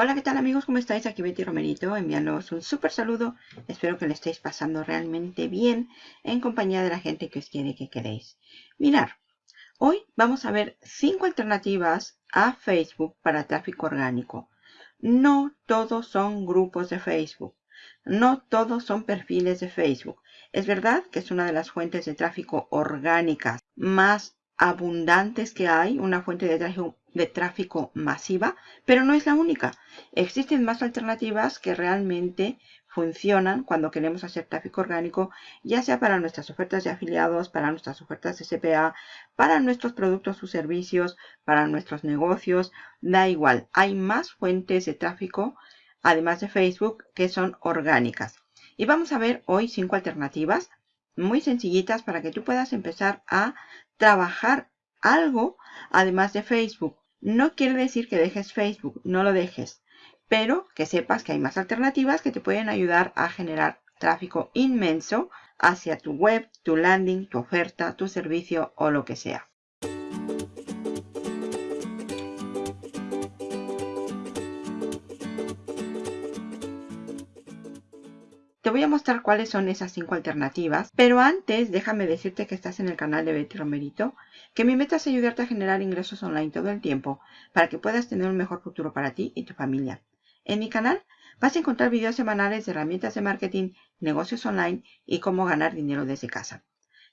Hola, ¿qué tal amigos? ¿Cómo estáis? Aquí Betty Romerito enviándoos un súper saludo. Espero que lo estéis pasando realmente bien en compañía de la gente que os quiere que queréis. Mirar, hoy vamos a ver cinco alternativas a Facebook para tráfico orgánico. No todos son grupos de Facebook. No todos son perfiles de Facebook. Es verdad que es una de las fuentes de tráfico orgánicas más abundantes que hay, una fuente de tráfico, de tráfico masiva, pero no es la única. Existen más alternativas que realmente funcionan cuando queremos hacer tráfico orgánico, ya sea para nuestras ofertas de afiliados, para nuestras ofertas de CPA, para nuestros productos o servicios, para nuestros negocios, da igual. Hay más fuentes de tráfico, además de Facebook, que son orgánicas. Y vamos a ver hoy cinco alternativas muy sencillitas para que tú puedas empezar a trabajar algo además de Facebook. No quiere decir que dejes Facebook, no lo dejes, pero que sepas que hay más alternativas que te pueden ayudar a generar tráfico inmenso hacia tu web, tu landing, tu oferta, tu servicio o lo que sea. Te voy a mostrar cuáles son esas cinco alternativas, pero antes déjame decirte que estás en el canal de Betty Romerito, que mi meta es ayudarte a generar ingresos online todo el tiempo para que puedas tener un mejor futuro para ti y tu familia. En mi canal vas a encontrar videos semanales de herramientas de marketing, negocios online y cómo ganar dinero desde casa.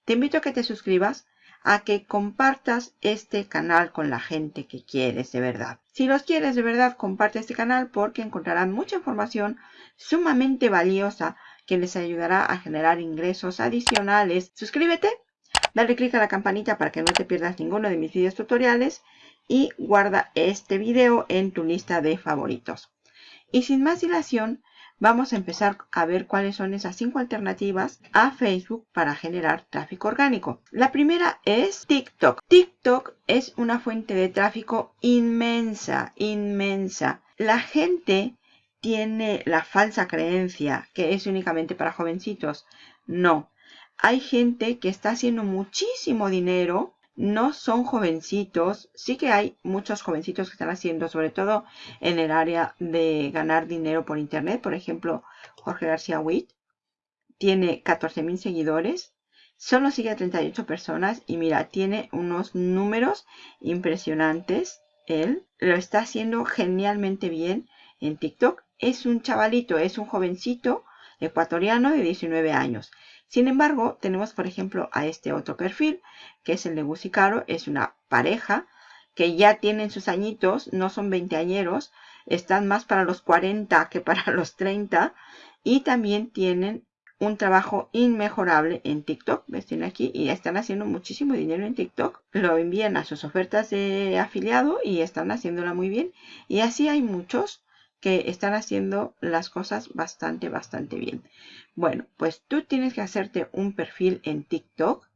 Te invito a que te suscribas, a que compartas este canal con la gente que quieres de verdad. Si los quieres de verdad, comparte este canal porque encontrarán mucha información sumamente valiosa que les ayudará a generar ingresos adicionales. Suscríbete, dale clic a la campanita para que no te pierdas ninguno de mis videos tutoriales y guarda este video en tu lista de favoritos. Y sin más dilación, vamos a empezar a ver cuáles son esas cinco alternativas a Facebook para generar tráfico orgánico. La primera es TikTok. TikTok es una fuente de tráfico inmensa, inmensa. La gente tiene la falsa creencia que es únicamente para jovencitos. No, hay gente que está haciendo muchísimo dinero no son jovencitos. Sí que hay muchos jovencitos que están haciendo, sobre todo en el área de ganar dinero por internet. Por ejemplo, Jorge García Witt tiene 14.000 seguidores. Solo sigue a 38 personas y mira, tiene unos números impresionantes. Él lo está haciendo genialmente bien en TikTok. Es un chavalito, es un jovencito ecuatoriano de 19 años. Sin embargo, tenemos por ejemplo a este otro perfil, que es el de Caro. Es una pareja que ya tienen sus añitos, no son veinteañeros, están más para los 40 que para los 30 y también tienen un trabajo inmejorable en TikTok. ¿Ves? Tienen aquí y están haciendo muchísimo dinero en TikTok. Lo envían a sus ofertas de afiliado y están haciéndola muy bien. Y así hay muchos que están haciendo las cosas bastante, bastante bien. Bueno, pues tú tienes que hacerte un perfil en TikTok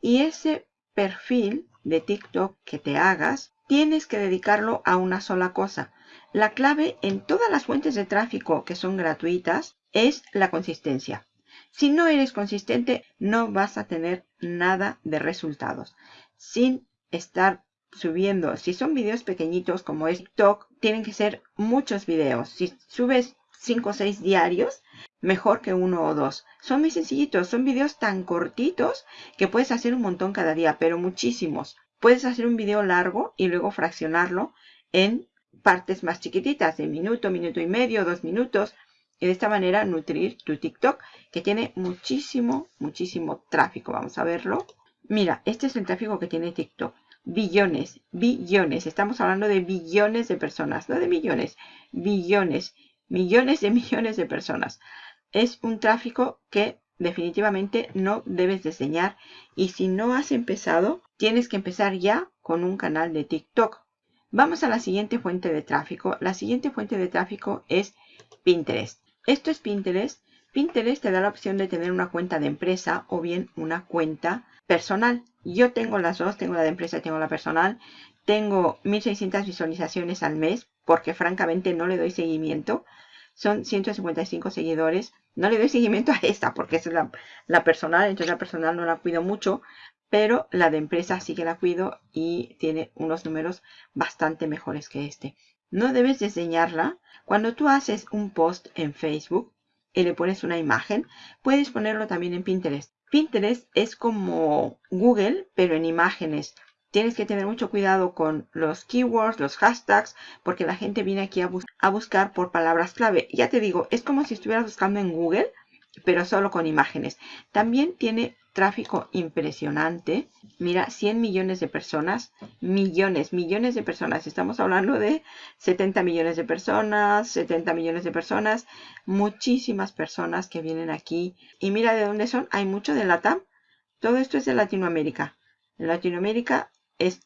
y ese perfil de TikTok que te hagas, tienes que dedicarlo a una sola cosa. La clave en todas las fuentes de tráfico que son gratuitas es la consistencia. Si no eres consistente, no vas a tener nada de resultados. Sin estar subiendo, si son videos pequeñitos como es TikTok, tienen que ser muchos videos. Si subes 5 o 6 diarios, mejor que uno o dos. Son muy sencillitos, son videos tan cortitos que puedes hacer un montón cada día, pero muchísimos. Puedes hacer un video largo y luego fraccionarlo en partes más chiquititas, de minuto, minuto y medio, dos minutos. Y de esta manera nutrir tu TikTok, que tiene muchísimo, muchísimo tráfico. Vamos a verlo. Mira, este es el tráfico que tiene TikTok billones, billones. Estamos hablando de billones de personas, no de millones, billones, millones de millones de personas. Es un tráfico que definitivamente no debes diseñar y si no has empezado, tienes que empezar ya con un canal de TikTok. Vamos a la siguiente fuente de tráfico. La siguiente fuente de tráfico es Pinterest. Esto es Pinterest. Pinterest te da la opción de tener una cuenta de empresa o bien una cuenta personal. Yo tengo las dos, tengo la de empresa y tengo la personal. Tengo 1600 visualizaciones al mes porque francamente no le doy seguimiento. Son 155 seguidores. No le doy seguimiento a esta porque es la, la personal, entonces la personal no la cuido mucho. Pero la de empresa sí que la cuido y tiene unos números bastante mejores que este. No debes diseñarla Cuando tú haces un post en Facebook y le pones una imagen, puedes ponerlo también en Pinterest. Pinterest es como Google, pero en imágenes. Tienes que tener mucho cuidado con los keywords, los hashtags, porque la gente viene aquí a, a buscar por palabras clave. Ya te digo, es como si estuvieras buscando en Google, pero solo con imágenes. También tiene tráfico impresionante. Mira, 100 millones de personas, millones, millones de personas. Estamos hablando de 70 millones de personas, 70 millones de personas, muchísimas personas que vienen aquí. Y mira de dónde son, hay mucho de LATAM. Todo esto es de Latinoamérica. Latinoamérica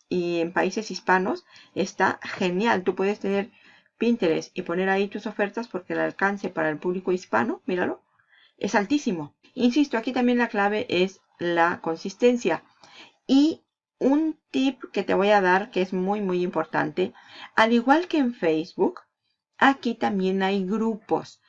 y en países hispanos está genial. Tú puedes tener Pinterest y poner ahí tus ofertas porque el alcance para el público hispano, míralo, es altísimo. Insisto, aquí también la clave es la consistencia. Y un tip que te voy a dar que es muy muy importante, al igual que en Facebook, aquí también hay grupos.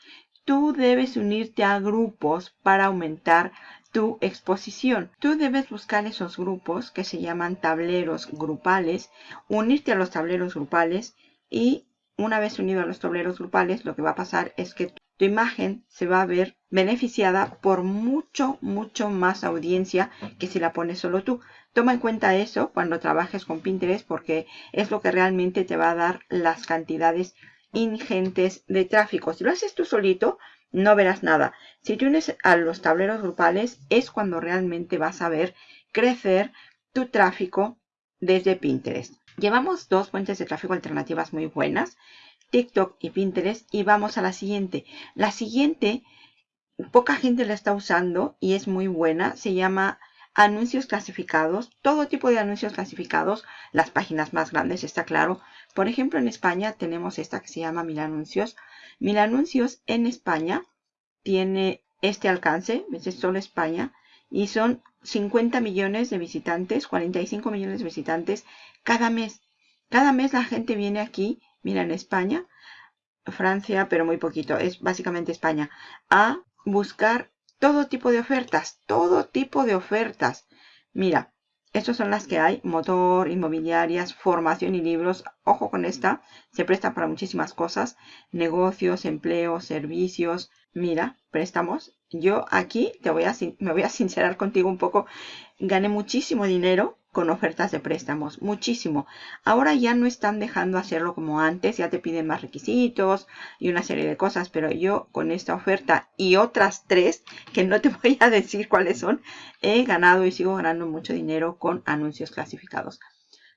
Tú debes unirte a grupos para aumentar tu exposición. Tú debes buscar esos grupos que se llaman tableros grupales, unirte a los tableros grupales y una vez unido a los tableros grupales, lo que va a pasar es que tu imagen se va a ver beneficiada por mucho, mucho más audiencia que si la pones solo tú. Toma en cuenta eso cuando trabajes con Pinterest porque es lo que realmente te va a dar las cantidades ingentes de tráfico. Si lo haces tú solito, no verás nada. Si te unes a los tableros grupales, es cuando realmente vas a ver crecer tu tráfico desde Pinterest. Llevamos dos fuentes de tráfico alternativas muy buenas. TikTok y Pinterest. Y vamos a la siguiente. La siguiente, poca gente la está usando y es muy buena. Se llama anuncios clasificados. Todo tipo de anuncios clasificados. Las páginas más grandes, está claro. Por ejemplo, en España tenemos esta que se llama Mil Anuncios. Mil Anuncios en España tiene este alcance. Es solo España. Y son 50 millones de visitantes, 45 millones de visitantes cada mes. Cada mes la gente viene aquí mira, en España, Francia, pero muy poquito, es básicamente España, a buscar todo tipo de ofertas, todo tipo de ofertas. Mira, estas son las que hay, motor, inmobiliarias, formación y libros. Ojo con esta, se presta para muchísimas cosas, negocios, empleos, servicios. Mira, préstamos. Yo aquí te voy a, me voy a sincerar contigo un poco. Gané muchísimo dinero con ofertas de préstamos, muchísimo. Ahora ya no están dejando hacerlo como antes, ya te piden más requisitos y una serie de cosas, pero yo con esta oferta y otras tres, que no te voy a decir cuáles son, he ganado y sigo ganando mucho dinero con anuncios clasificados.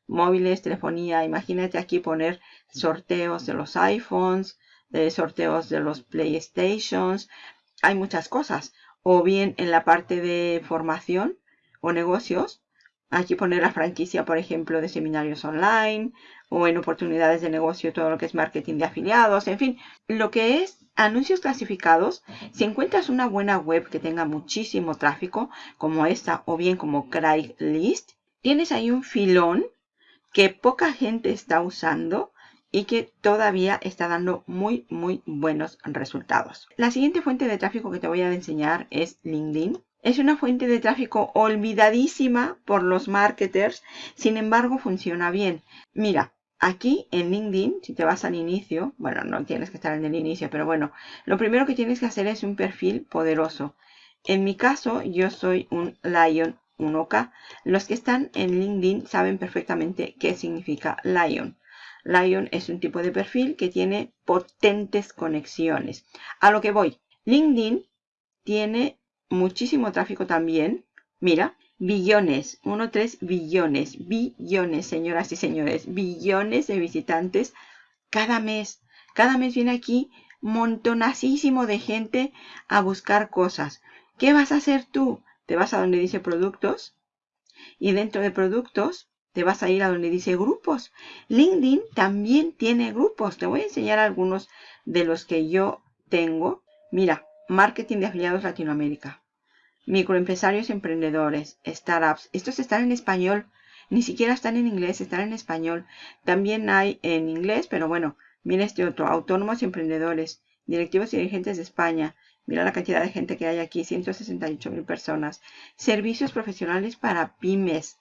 Móviles, telefonía, imagínate aquí poner sorteos de los iPhones, de sorteos de los PlayStations, hay muchas cosas. O bien en la parte de formación o negocios, Aquí poner la franquicia, por ejemplo, de seminarios online o en oportunidades de negocio, todo lo que es marketing de afiliados, en fin, lo que es anuncios clasificados. Si encuentras una buena web que tenga muchísimo tráfico, como esta o bien como Craigslist, tienes ahí un filón que poca gente está usando y que todavía está dando muy, muy buenos resultados. La siguiente fuente de tráfico que te voy a enseñar es LinkedIn. Es una fuente de tráfico olvidadísima por los marketers, sin embargo funciona bien. Mira, aquí en LinkedIn, si te vas al inicio, bueno, no tienes que estar en el inicio, pero bueno, lo primero que tienes que hacer es un perfil poderoso. En mi caso, yo soy un Lion 1K. Los que están en LinkedIn saben perfectamente qué significa Lion. Lion es un tipo de perfil que tiene potentes conexiones. A lo que voy, LinkedIn tiene muchísimo tráfico también. Mira, billones, 1,3 billones, billones, señoras y señores, billones de visitantes cada mes. Cada mes viene aquí montonasísimo de gente a buscar cosas. ¿Qué vas a hacer tú? Te vas a donde dice productos y dentro de productos te vas a ir a donde dice grupos. LinkedIn también tiene grupos. Te voy a enseñar algunos de los que yo tengo. Mira, Marketing de afiliados Latinoamérica. Microempresarios emprendedores, startups. Estos están en español. Ni siquiera están en inglés, están en español. También hay en inglés, pero bueno, mira este otro. Autónomos y emprendedores. Directivos y dirigentes de España. Mira la cantidad de gente que hay aquí, 168 mil personas. Servicios profesionales para pymes.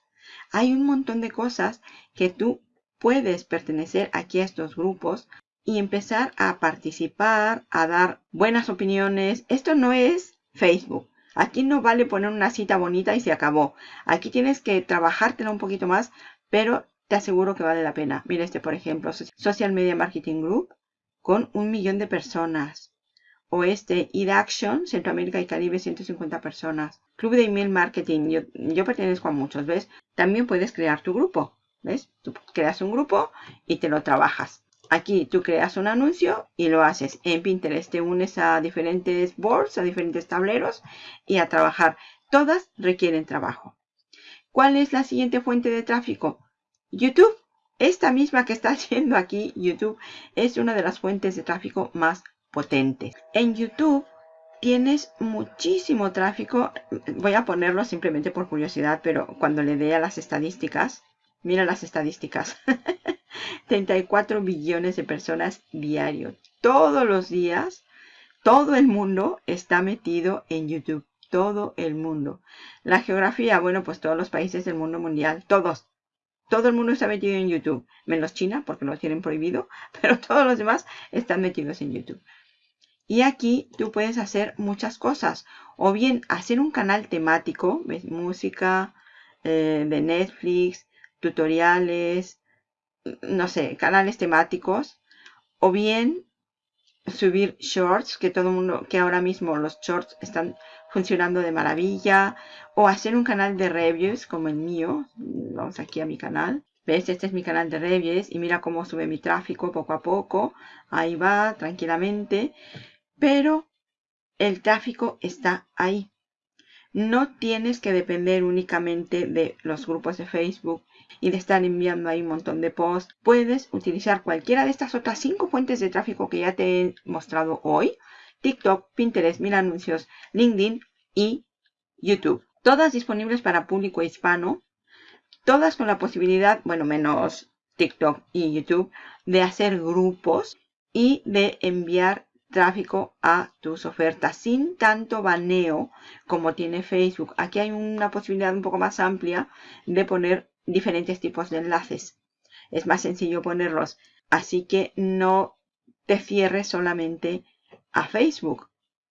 Hay un montón de cosas que tú puedes pertenecer aquí a estos grupos y empezar a participar, a dar buenas opiniones. Esto no es Facebook. Aquí no vale poner una cita bonita y se acabó. Aquí tienes que trabajártela un poquito más, pero te aseguro que vale la pena. Mira este, por ejemplo, Social Media Marketing Group con un millón de personas. O este, Action, Centroamérica y Caribe, 150 personas. Club de Email Marketing, yo, yo pertenezco a muchos, ¿ves? También puedes crear tu grupo, ¿ves? Tú creas un grupo y te lo trabajas. Aquí tú creas un anuncio y lo haces en Pinterest. Te unes a diferentes boards, a diferentes tableros y a trabajar. Todas requieren trabajo. ¿Cuál es la siguiente fuente de tráfico? YouTube. Esta misma que está haciendo aquí YouTube es una de las fuentes de tráfico más potentes. En YouTube tienes muchísimo tráfico. Voy a ponerlo simplemente por curiosidad, pero cuando le dé a las estadísticas, mira las estadísticas. 34 billones de personas diario. Todos los días, todo el mundo está metido en YouTube. Todo el mundo. La geografía, bueno, pues todos los países del mundo mundial, todos. Todo el mundo está metido en YouTube, menos China, porque lo tienen prohibido, pero todos los demás están metidos en YouTube. Y aquí tú puedes hacer muchas cosas. O bien hacer un canal temático, ¿ves? música eh, de Netflix, tutoriales, no sé, canales temáticos, o bien subir shorts, que todo el mundo, que ahora mismo los shorts están funcionando de maravilla, o hacer un canal de reviews como el mío, vamos aquí a mi canal, ¿Ves? Este es mi canal de reviews y mira cómo sube mi tráfico poco a poco. Ahí va, tranquilamente. Pero el tráfico está ahí. No tienes que depender únicamente de los grupos de Facebook y de estar enviando ahí un montón de posts. Puedes utilizar cualquiera de estas otras cinco fuentes de tráfico que ya te he mostrado hoy. TikTok, Pinterest, Mil Anuncios, LinkedIn y YouTube. Todas disponibles para público hispano. Todas con la posibilidad, bueno, menos TikTok y YouTube, de hacer grupos y de enviar tráfico a tus ofertas sin tanto baneo como tiene Facebook. Aquí hay una posibilidad un poco más amplia de poner diferentes tipos de enlaces. Es más sencillo ponerlos. Así que no te cierres solamente a Facebook.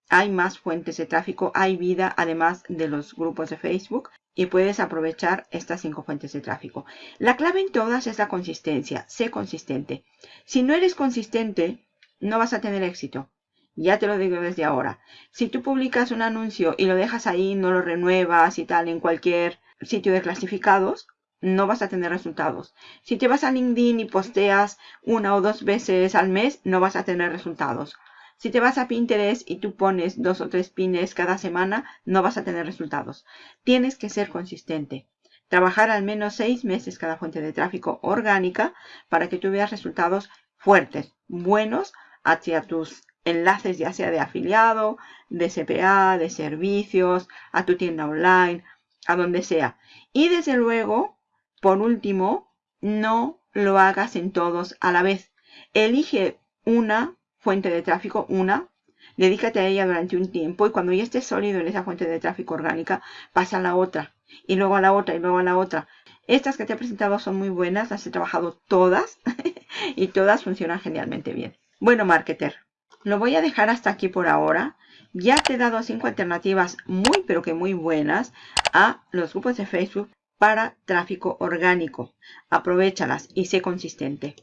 Hay más fuentes de tráfico, hay vida además de los grupos de Facebook y puedes aprovechar estas cinco fuentes de tráfico. La clave en todas es la consistencia. Sé consistente. Si no eres consistente, no vas a tener éxito. Ya te lo digo desde ahora. Si tú publicas un anuncio y lo dejas ahí, no lo renuevas y tal en cualquier sitio de clasificados, no vas a tener resultados. Si te vas a LinkedIn y posteas una o dos veces al mes, no vas a tener resultados. Si te vas a Pinterest y tú pones dos o tres pines cada semana, no vas a tener resultados. Tienes que ser consistente. Trabajar al menos seis meses cada fuente de tráfico orgánica para que tú veas resultados fuertes, buenos hacia tus enlaces ya sea de afiliado, de CPA, de servicios, a tu tienda online, a donde sea. Y desde luego, por último, no lo hagas en todos a la vez. Elige una fuente de tráfico, una, dedícate a ella durante un tiempo y cuando ya estés sólido en esa fuente de tráfico orgánica, pasa a la otra y luego a la otra y luego a la otra. Estas que te he presentado son muy buenas, las he trabajado todas y todas funcionan genialmente bien. Bueno, marketer, lo voy a dejar hasta aquí por ahora. Ya te he dado cinco alternativas muy pero que muy buenas a los grupos de Facebook para tráfico orgánico. Aprovechalas y sé consistente.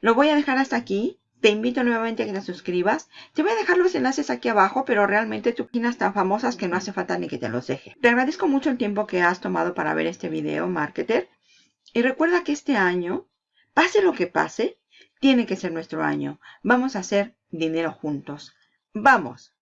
Lo voy a dejar hasta aquí. Te invito nuevamente a que te suscribas. Te voy a dejar los enlaces aquí abajo, pero realmente tu páginas tan famosas que no hace falta ni que te los deje. Te agradezco mucho el tiempo que has tomado para ver este video, marketer. Y recuerda que este año, pase lo que pase, tiene que ser nuestro año. Vamos a hacer dinero juntos. ¡Vamos!